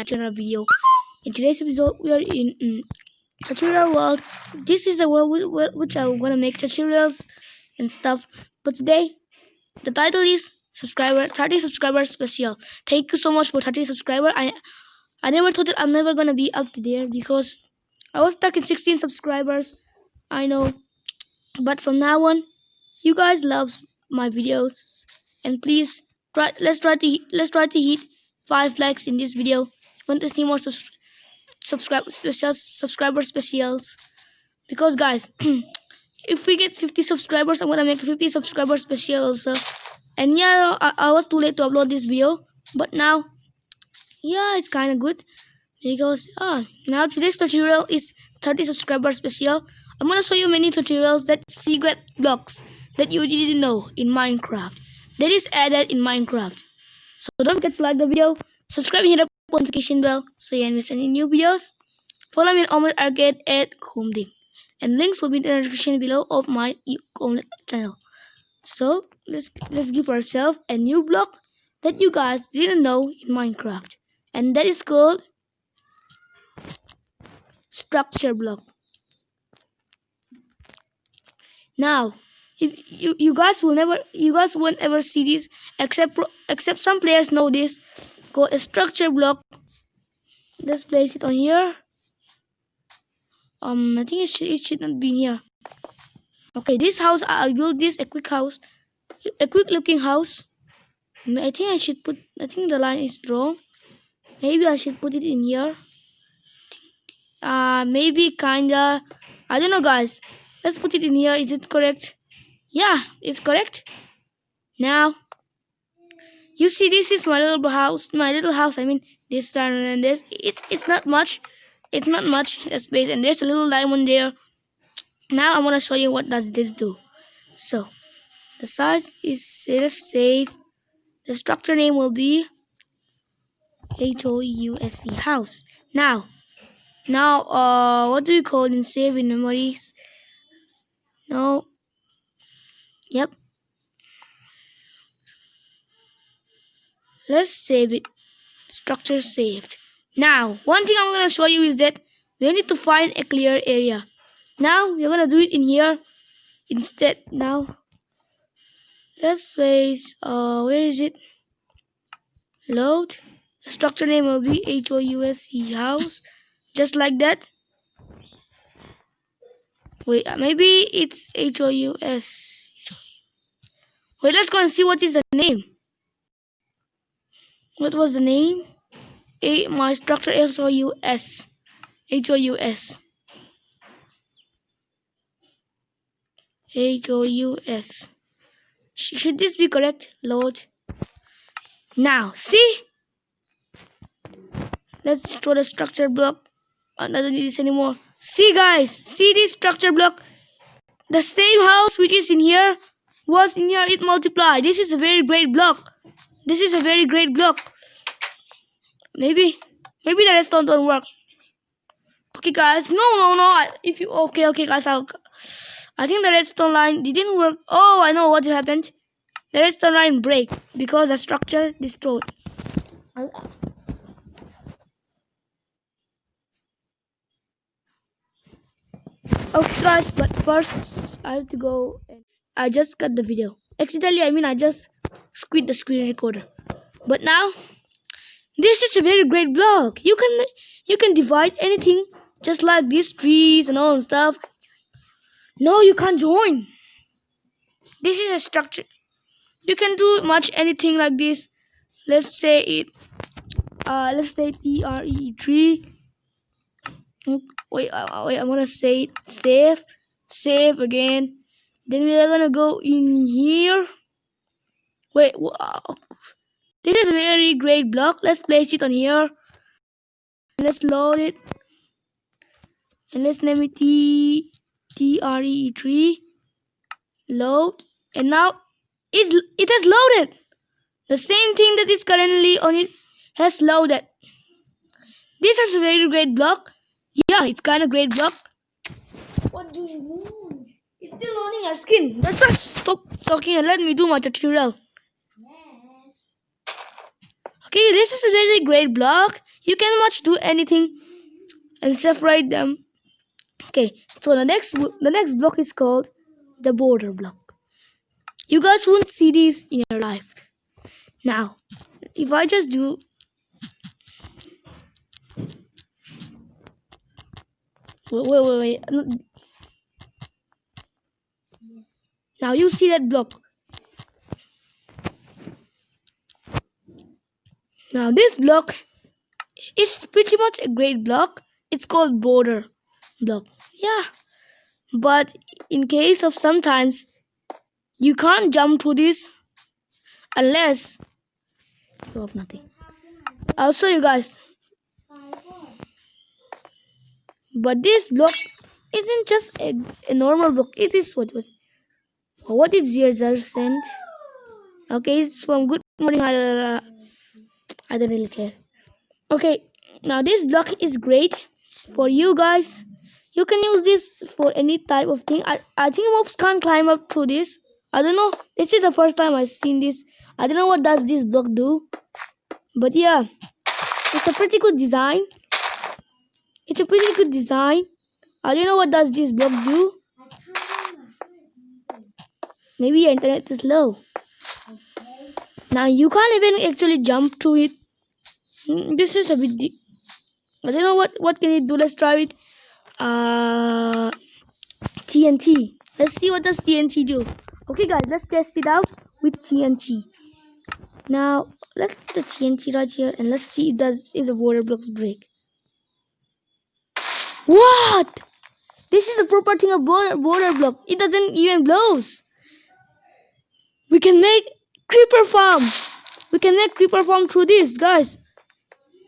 back to another video. In today's episode, we are in um, tutorial world. This is the world which I'm gonna make tutorials and stuff. But today, the title is subscriber 30 subscriber special. Thank you so much for 30 subscriber. I I never thought that I'm never gonna be up to there because I was stuck in 16 subscribers. I know, but from now on, you guys love my videos and please try. Let's try to let's try to hit five likes in this video. Want to see more subs subscribe specials, subscriber specials, because guys, if we get 50 subscribers, I'm gonna make 50 subscriber specials. Uh, and yeah, I, I was too late to upload this video, but now, yeah, it's kind of good because ah, now today's tutorial is 30 subscriber special. I'm gonna show you many tutorials that secret blocks that you didn't know in Minecraft that is added in Minecraft. So don't forget to like the video, subscribe and hit the notification bell so you don't miss any new videos. Follow me on Omlet Arcade at Comding. And links will be in the description below of my Omelette channel. So let's let's give ourselves a new block that you guys didn't know in Minecraft. And that is called structure block. Now if you you guys will never you guys won't ever see this except except some players know this go a structure block. Let's place it on here. Um i think it should, it should not be here. Okay this house i built this a quick house a quick looking house. I think i should put i think the line is wrong. Maybe i should put it in here. Uh maybe kinda i don't know guys. Let's put it in here. Is it correct? Yeah, it's correct. Now, you see this is my little house, my little house, I mean, this and this, it's, it's not much, it's not much space, and there's a little diamond there. Now I want to show you what does this do. So, the size is, let's save, the structure name will be H-O-U-S-E, house. Now, now, uh, what do you call in save in memories? No, Yep. Let's save it. Structure saved. Now, one thing I'm going to show you is that we need to find a clear area. Now, we're going to do it in here instead. Now, let's place, uh, where is it? Load. The structure name will be H-O-U-S-E house. Just like that. Wait, maybe it's H-O-U-S. Wait, let's go and see what is the name. What was the name? A my structure S O U S. H O U S. H O U S. Should this be correct? Load. Now, see? Let's destroy the structure block. I don't need this anymore. See, guys. See this structure block? The same house which is in here was in here it multiply this is a very great block this is a very great block. Maybe maybe the redstone don't work. Okay guys. No no no. If you okay okay guys. I'll I think the redstone line didn't work. Oh I know what happened. The redstone line break because the structure destroyed. Uh, okay guys. But first I have to go and I just cut the video. Accidentally, I mean I just squid the screen recorder. But now, this is a very great block. You can you can divide anything just like these trees and all and stuff. No, you can't join. This is a structure. You can do much anything like this. Let's say it. Uh, let's say T R E tree. Wait, uh, wait. I want to say it. Save, save again then we are gonna go in here. Wait, wow. This is a very great block. Let's place it on here. Let's load it. And let's name it T T R E tree. Load. And now it's it has loaded. The same thing that is currently on it has loaded. This is a very great block. Yeah, it's kind of great block. What do you want? It's still loading our skin. Let's not stop talking and let me do my tutorial. Yes. Okay, this is a very great block. you can much do anything and separate them okay so the next the next block is called the border block you guys won't see this in your life now if i just do wait wait wait, wait. Now you see that block. Now this block is pretty much a great block. It's called border block. Yeah. But in case of sometimes you can't jump to this unless you have nothing. I'll show you guys but this block isn't just a, a normal block. It is what what, what is your sent okay it's from good morning. I don't really care. Okay now this block is great for you guys. You can use this for any type of thing. I, I think mobs can't climb up through this. I don't know. This is the first time i've seen this. I don't know what does this block do. But yeah it's a pretty good design. It's a pretty good design. I don't know what does this block do maybe your internet is low now you can't even actually jump to it hmm, this is a bit I don't know what what can it do. Let's try it. Uh, TNT. Let's see what does TNT do. Okay, guys, let's test it out with TNT. Now let's put the TNT right here and let's see if does if the border blocks break. What? This is the proper thing of border, border block. It doesn't even blows. We can make creeper farm. We can make creeper farm through this, guys.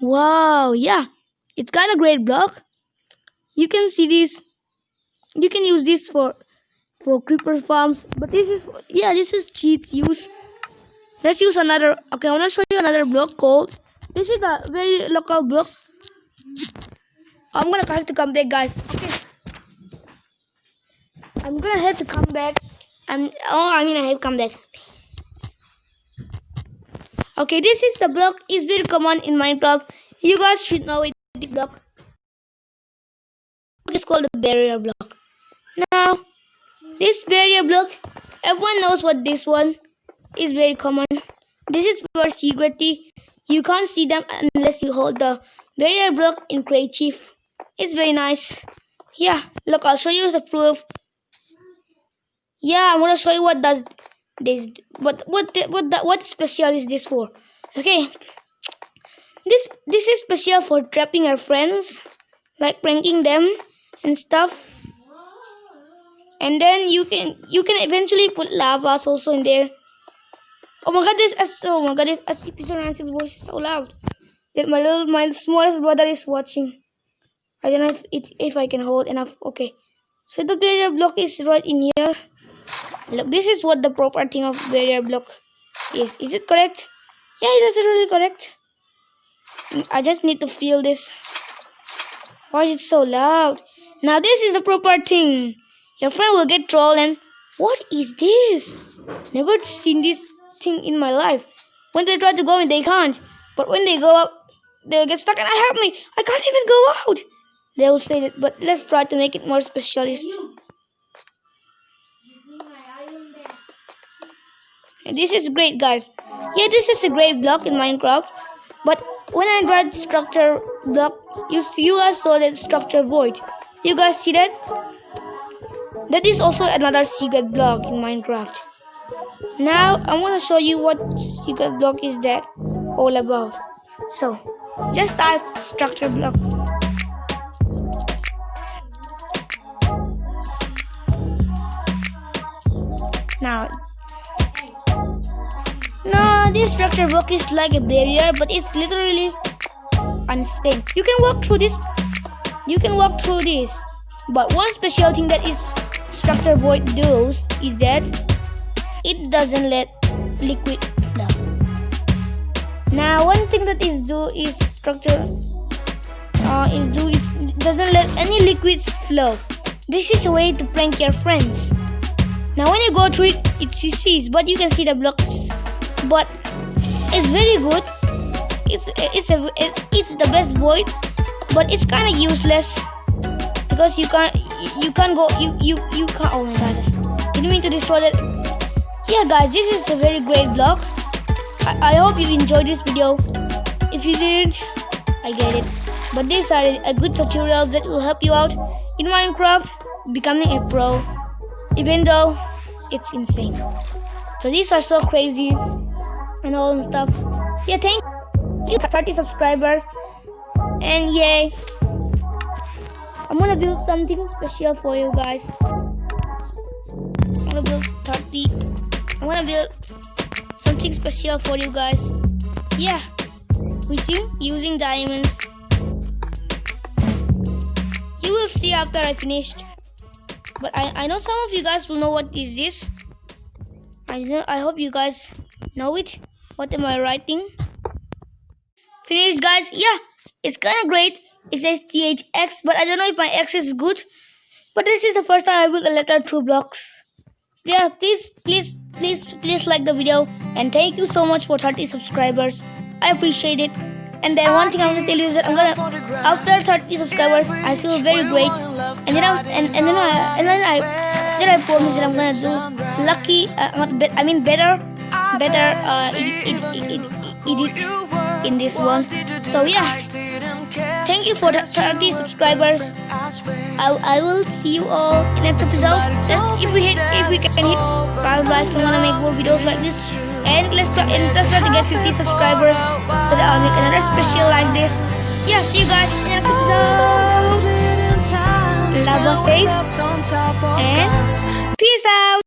Wow, yeah. It's kind of great block. You can see this. You can use this for for creeper farms but this is yeah this is cheats use. Let's use another okay i want to show you another block called this is a very local block. I'm gonna have to come back guys. Okay. I'm gonna have to come back and oh i mean i have come back okay this is the block is very common in minecraft you guys should know it this block is called the barrier block. Now, this barrier block, everyone knows what this one is very common. This is for security. You can't see them unless you hold the barrier block in creative. It's very nice. Yeah, look, I'll show you the proof. Yeah, I'm gonna show you what does this. What what what what special is this for? Okay, this this is special for trapping our friends, like pranking them and stuff. And then you can you can eventually put lavas also in there. Oh my god, this is oh my god, this SCP-096 voice is so loud. That my little my smallest brother is watching. I don't know if it if I can hold enough. Okay. So the barrier block is right in here. Look, this is what the proper thing of barrier block is. Is it correct? Yeah, that's really correct. I just need to feel this. Why is it so loud? Now this is the proper thing. Your friend will get trolled and what is this? Never seen this thing in my life. When they try to go in, they can't. But when they go up, they'll get stuck and I help me. I can't even go out. They will say that, but let's try to make it more specialist. This is great, guys. Yeah, this is a great block in Minecraft. But when I write structure block, you see, you guys saw that structure void. You guys see that? That is also another secret block in Minecraft. Now I want to show you what secret block is that all about. So just type structure block. Now no, this structure block is like a barrier, but it's literally unstable. You can walk through this. You can walk through this. But one special thing that is structure void does is that it doesn't let liquid flow. Now, one thing that is do is structure uh, is do is doesn't let any liquids flow. This is a way to prank your friends. Now, when you go through it, it sees, but you can see the blocks but it's very good. It's it's a it's, it's the best void but it's kind of useless because you can't you can't go you you you can't oh my god. Didn't mean to destroy that? Yeah guys this is a very great block I, I hope you enjoyed this video. If you didn't I get it. But these are a good tutorials that will help you out in Minecraft becoming a pro even though it's insane so these are so crazy and all and stuff. Yeah thank you. 30 subscribers. And yay. I'm gonna build something special for you guys. I'm gonna build 30 i'm gonna build something special for you guys. Yeah. Within using diamonds. You will see after i finished. But i i know some of you guys will know what is this i know i hope you guys know it. What am i writing? Finished guys. Yeah it's kind of great. It says thx but i don't know if my x is good. But this is the first time i built a letter through blocks. Yeah please please please please like the video and thank you so much for 30 subscribers. I appreciate it. And then one thing i'm gonna tell you is that i'm gonna after 30 subscribers i feel very great. And then i and, and then i and then i then i promise that i'm gonna do lucky uh, not be, i mean better better uh, edit, edit, edit in this one so yeah. Thank you for 30 subscribers. I, I will see you all in next episode. If we hit if we can hit 5 likes I wanna make more videos like this. And let's try and let's try to get 50 subscribers so that I'll make another special like this. Yeah see you guys in the next episode. Lava says. And peace out